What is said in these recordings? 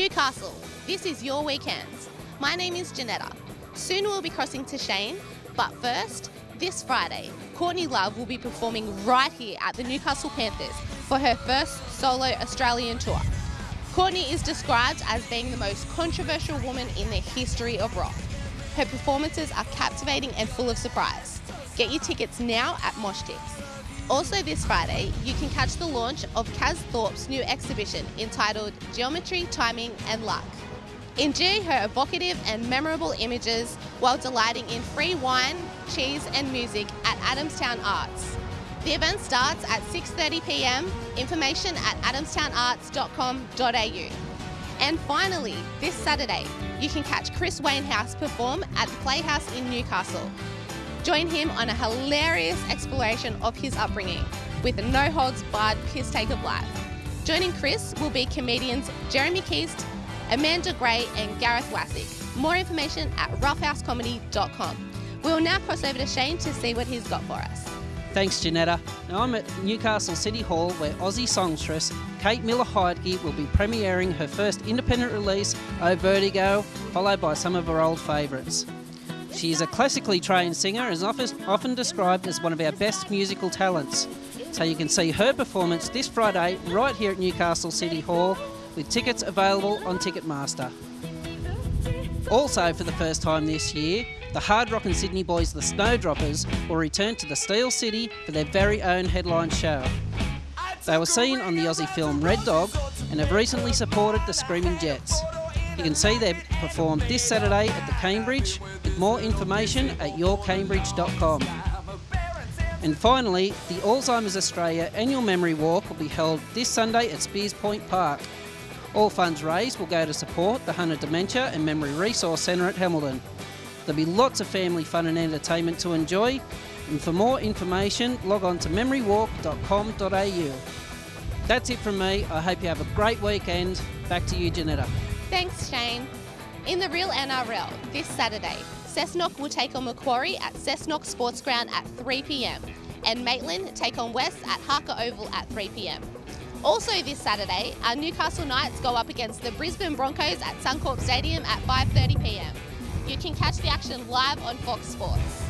Newcastle, this is your weekend. My name is Janetta. Soon we'll be crossing to Shane, but first, this Friday, Courtney Love will be performing right here at the Newcastle Panthers for her first solo Australian tour. Courtney is described as being the most controversial woman in the history of rock. Her performances are captivating and full of surprise. Get your tickets now at Mosh Moshtix. Also this Friday, you can catch the launch of Kaz Thorpe's new exhibition entitled Geometry, Timing and Luck. Enjoy her evocative and memorable images while delighting in free wine, cheese and music at Adamstown Arts. The event starts at 6.30pm, information at adamstownarts.com.au. And finally, this Saturday, you can catch Chris Wainhouse perform at the Playhouse in Newcastle. Join him on a hilarious exploration of his upbringing with a no holds barred piss take of life. Joining Chris will be comedians Jeremy Keast, Amanda Gray, and Gareth Wassick. More information at roughhousecomedy.com. We will now cross over to Shane to see what he's got for us. Thanks, Janetta. Now I'm at Newcastle City Hall where Aussie songstress Kate Miller Heidke will be premiering her first independent release, Oh Vertigo, followed by some of her old favourites. She is a classically trained singer and is often described as one of our best musical talents. So you can see her performance this Friday right here at Newcastle City Hall with tickets available on Ticketmaster. Also, for the first time this year, the hard rockin' Sydney boys, the Snowdroppers, will return to the Steel City for their very own headline show. They were seen on the Aussie film Red Dog and have recently supported the Screaming Jets. You can see them perform this Saturday at the Cambridge with more information at yourcambridge.com. And finally, the Alzheimer's Australia annual memory walk will be held this Sunday at Speers Point Park. All funds raised will go to support the Hunter Dementia and Memory Resource Centre at Hamilton. There'll be lots of family fun and entertainment to enjoy. And for more information, log on to memorywalk.com.au. That's it from me. I hope you have a great weekend. Back to you, Janetta. Thanks, Shane. In the real NRL, this Saturday, Cessnock will take on Macquarie at Cessnock Sports Ground at 3pm and Maitland take on West at Harker Oval at 3pm. Also this Saturday, our Newcastle Knights go up against the Brisbane Broncos at Suncorp Stadium at 5.30pm. You can catch the action live on Fox Sports.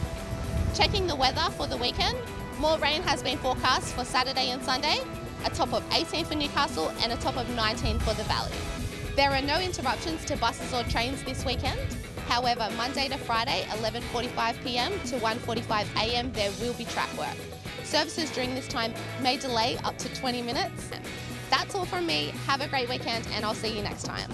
Checking the weather for the weekend, more rain has been forecast for Saturday and Sunday, a top of 18 for Newcastle and a top of 19 for the Valley. There are no interruptions to buses or trains this weekend. However, Monday to Friday, 11.45pm to 1.45am, there will be track work. Services during this time may delay up to 20 minutes. That's all from me. Have a great weekend and I'll see you next time.